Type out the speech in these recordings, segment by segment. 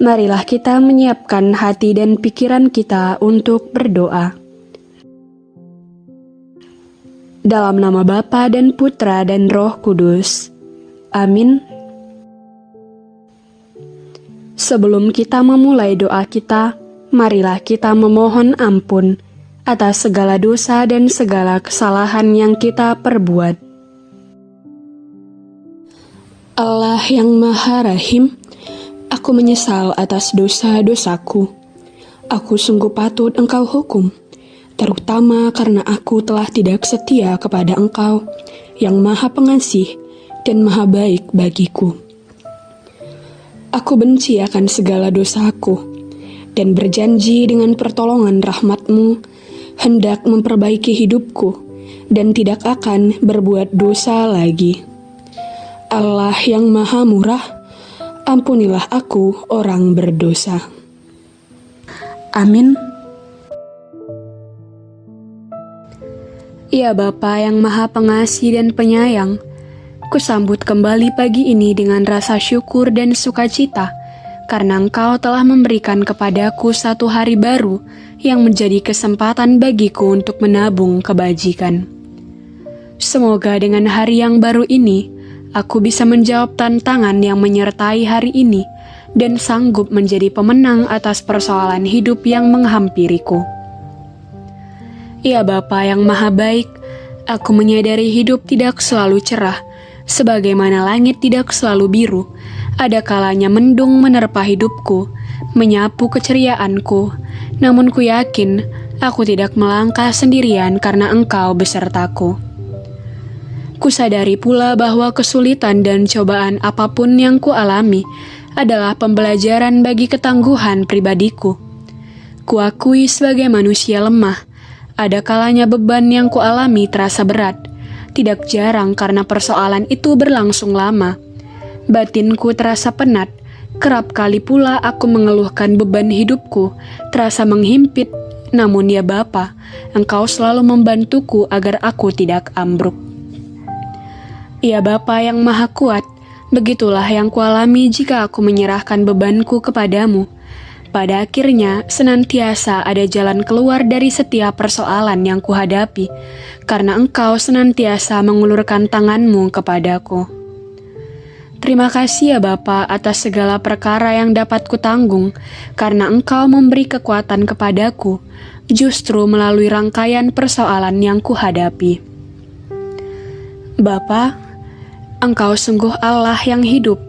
marilah kita menyiapkan hati dan pikiran kita untuk berdoa. Dalam nama Bapa dan Putra dan Roh Kudus. Amin. Sebelum kita memulai doa kita, marilah kita memohon ampun atas segala dosa dan segala kesalahan yang kita perbuat. Allah yang Maha Rahim, aku menyesal atas dosa-dosaku. Aku sungguh patut Engkau hukum, terutama karena aku telah tidak setia kepada Engkau yang Maha Pengasih dan Maha Baik bagiku. Aku benci akan segala dosaku, dan berjanji dengan pertolongan rahmatmu, hendak memperbaiki hidupku, dan tidak akan berbuat dosa lagi. Allah yang maha murah, ampunilah aku orang berdosa. Amin. Ya Bapa yang maha pengasih dan penyayang, Kusambut kembali pagi ini dengan rasa syukur dan sukacita, karena Engkau telah memberikan kepadaku satu hari baru yang menjadi kesempatan bagiku untuk menabung kebajikan. Semoga dengan hari yang baru ini, aku bisa menjawab tantangan yang menyertai hari ini dan sanggup menjadi pemenang atas persoalan hidup yang menghampiriku. Ya Bapa yang Maha Baik, aku menyadari hidup tidak selalu cerah, Sebagaimana langit tidak selalu biru, ada kalanya mendung menerpa hidupku, menyapu keceriaanku. Namun ku yakin, aku tidak melangkah sendirian karena engkau besertaku. Kusadari pula bahwa kesulitan dan cobaan apa pun yang kualami adalah pembelajaran bagi ketangguhan pribadiku. Kuakui sebagai manusia lemah, ada kalanya beban yang kualami terasa berat, tidak jarang karena persoalan itu berlangsung lama. Batinku terasa penat, kerap kali pula aku mengeluhkan beban hidupku, terasa menghimpit. Namun ya Bapa, Engkau selalu membantuku agar aku tidak ambruk. Ya Bapa yang maha kuat, begitulah yang kualami jika aku menyerahkan bebanku kepadamu. Pada akhirnya, senantiasa ada jalan keluar dari setiap persoalan yang kuhadapi, karena engkau senantiasa mengulurkan tanganmu kepadaku. Terima kasih ya Bapa atas segala perkara yang dapat kutanggung, karena engkau memberi kekuatan kepadaku, justru melalui rangkaian persoalan yang kuhadapi. Bapa, engkau sungguh Allah yang hidup,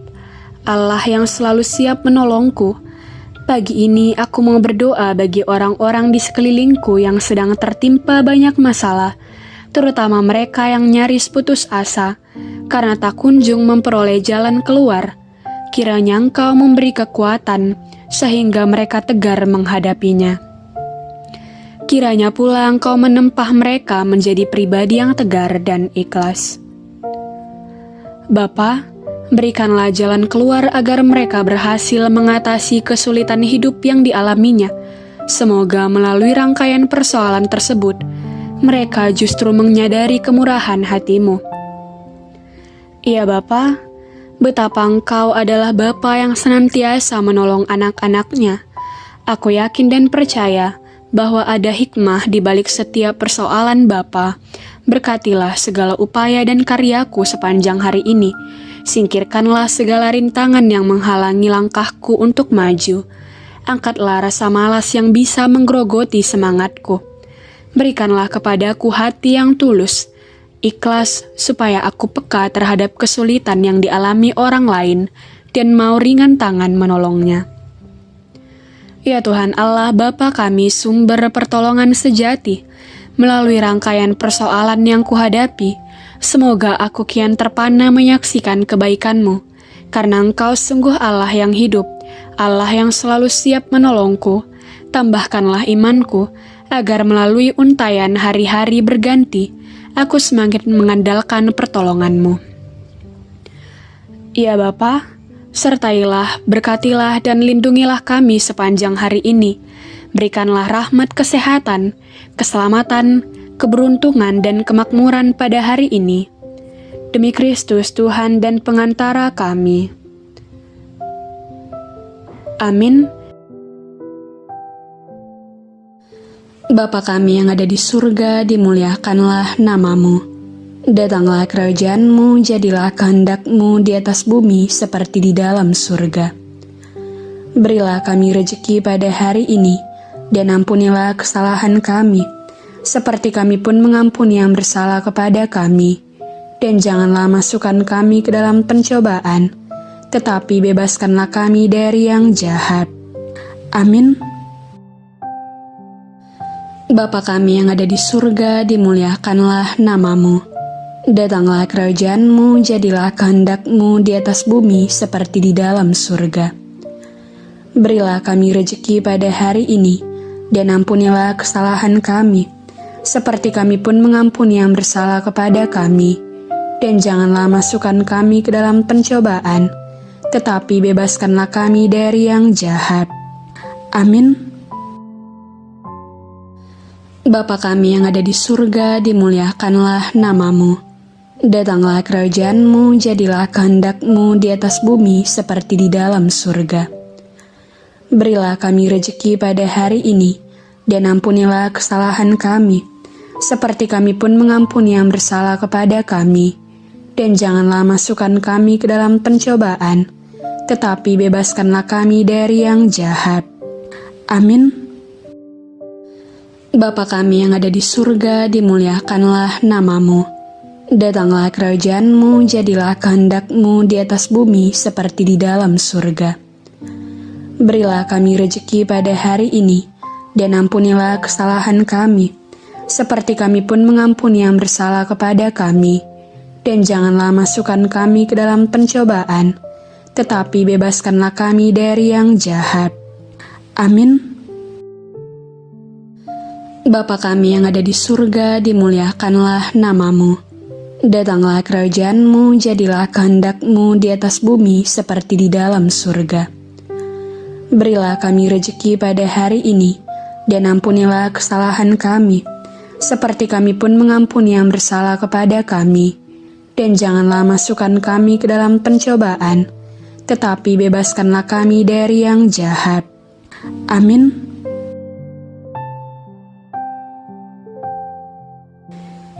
Allah yang selalu siap menolongku, Pagi ini aku mau berdoa bagi orang-orang di sekelilingku yang sedang tertimpa banyak masalah, terutama mereka yang nyaris putus asa karena tak kunjung memperoleh jalan keluar. Kiranya Engkau memberi kekuatan sehingga mereka tegar menghadapinya. Kiranya pula Engkau menempah mereka menjadi pribadi yang tegar dan ikhlas. Bapak, Berikanlah jalan keluar agar mereka berhasil mengatasi kesulitan hidup yang dialaminya. Semoga melalui rangkaian persoalan tersebut, mereka justru menyadari kemurahan hatimu. Ya Bapa, betapa engkau adalah Bapa yang senantiasa menolong anak-anaknya. Aku yakin dan percaya bahwa ada hikmah di balik setiap persoalan Bapa. Berkatilah segala upaya dan karyaku sepanjang hari ini, Singkirkanlah segala rintangan yang menghalangi langkahku untuk maju. Angkatlah rasa malas yang bisa menggerogoti semangatku. Berikanlah kepadaku hati yang tulus, ikhlas supaya aku peka terhadap kesulitan yang dialami orang lain dan mau ringan tangan menolongnya. Ya Tuhan Allah Bapa kami sumber pertolongan sejati, melalui rangkaian persoalan yang kuhadapi, Semoga aku kian terpana menyaksikan kebaikanmu, karena engkau sungguh Allah yang hidup, Allah yang selalu siap menolongku. Tambahkanlah imanku, agar melalui untayan hari-hari berganti, aku semakin mengandalkan pertolonganmu. Ya Bapa, sertailah, berkatilah, dan lindungilah kami sepanjang hari ini. Berikanlah rahmat kesehatan, keselamatan, keberuntungan dan kemakmuran pada hari ini. Demi Kristus Tuhan dan pengantara kami. Amin. Bapa kami yang ada di surga, dimuliakanlah namamu. Datanglah kerajaanmu, jadilah kehendakmu di atas bumi seperti di dalam surga. Berilah kami rejeki pada hari ini, dan ampunilah kesalahan kami, seperti kami pun mengampuni yang bersalah kepada kami. Dan janganlah masukkan kami ke dalam pencobaan, tetapi bebaskanlah kami dari yang jahat. Amin. Bapa kami yang ada di surga, dimuliakanlah namamu. Datanglah kerajaanmu, jadilah kehendakmu di atas bumi seperti di dalam surga. Berilah kami rejeki pada hari ini, dan ampunilah kesalahan kami, seperti kami pun mengampuni yang bersalah kepada kami. Dan janganlah masukkan kami ke dalam pencobaan, tetapi bebaskanlah kami dari yang jahat. Amin. Bapa kami yang ada di surga, dimuliakanlah namamu. Datanglah kerajaanmu, jadilah kehendakmu di atas bumi seperti di dalam surga. Berilah kami rejeki pada hari ini, dan ampunilah kesalahan kami, seperti kami pun mengampuni yang bersalah kepada kami. Dan janganlah masukkan kami ke dalam pencobaan, tetapi bebaskanlah kami dari yang jahat. Amin. Bapa kami yang ada di surga, dimuliakanlah namamu. Datanglah kerajaanmu, jadilah kehendakmu di atas bumi seperti di dalam surga. Berilah kami rejeki pada hari ini, dan ampunilah kesalahan kami, seperti kami pun mengampuni yang bersalah kepada kami. Dan janganlah masukkan kami ke dalam pencobaan, tetapi bebaskanlah kami dari yang jahat. Amin. Bapa kami yang ada di surga, dimuliakanlah namamu. Datanglah kerajaanmu, jadilah kehendakmu di atas bumi seperti di dalam surga. Berilah kami rejeki pada hari ini, dan ampunilah kesalahan kami, seperti kami pun mengampuni yang bersalah kepada kami. Dan janganlah masukkan kami ke dalam pencobaan, tetapi bebaskanlah kami dari yang jahat. Amin.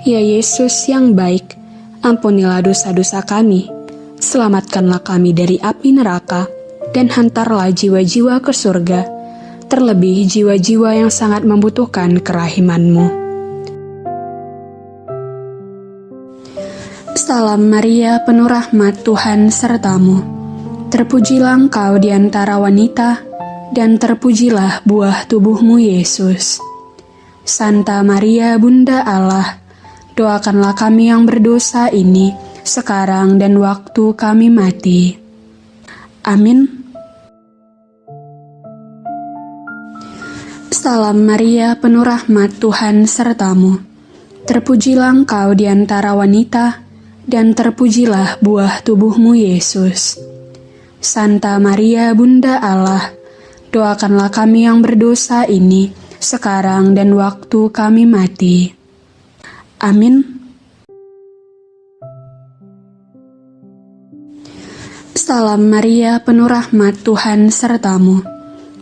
Ya Yesus yang baik, ampunilah dosa-dosa kami, selamatkanlah kami dari api neraka, dan hantarlah jiwa-jiwa ke surga, terlebih jiwa-jiwa yang sangat membutuhkan kerahimanmu. Salam Maria, penuh rahmat Tuhan sertamu. Terpujilah engkau di antara wanita, dan terpujilah buah tubuhmu Yesus. Santa Maria, Bunda Allah, doakanlah kami yang berdosa ini, sekarang dan waktu kami mati. Amin. Salam Maria, penuh rahmat Tuhan sertamu. Terpujilah engkau di antara wanita, dan terpujilah buah tubuhmu Yesus. Santa Maria Bunda Allah, doakanlah kami yang berdosa ini, sekarang dan waktu kami mati. Amin. Salam Maria, penuh rahmat Tuhan sertamu.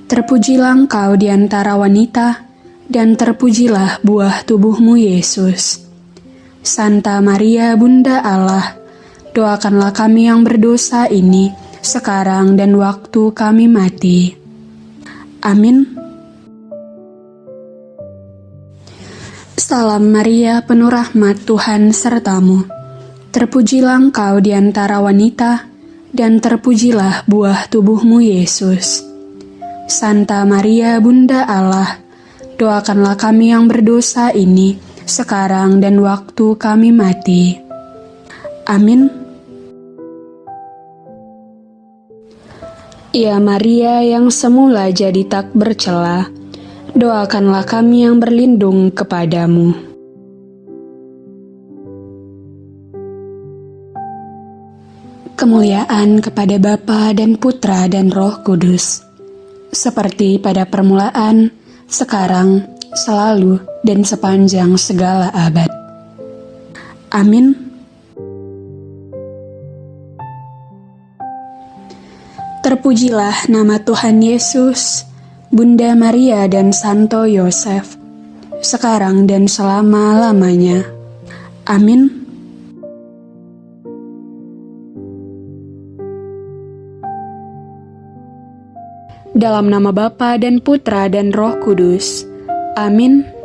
Terpujilah engkau di antara wanita, dan terpujilah buah tubuhmu Yesus. Santa Maria Bunda Allah, doakanlah kami yang berdosa ini, sekarang dan waktu kami mati. Amin. Salam Maria, penuh rahmat Tuhan sertamu. Terpujilah engkau di antara wanita, dan terpujilah buah tubuhmu Yesus. Santa Maria Bunda Allah, doakanlah kami yang berdosa ini, sekarang dan waktu kami mati. Amin. Ya Maria yang semula jadi tak bercela, doakanlah kami yang berlindung kepadamu. Kemuliaan kepada Bapa dan Putra dan Roh Kudus, seperti pada permulaan, sekarang, selalu, dan sepanjang segala abad. Amin. Terpujilah nama Tuhan Yesus, Bunda Maria dan Santo Yosef, sekarang dan selama-lamanya. Amin. Dalam nama Bapa dan Putra dan Roh Kudus. Amin.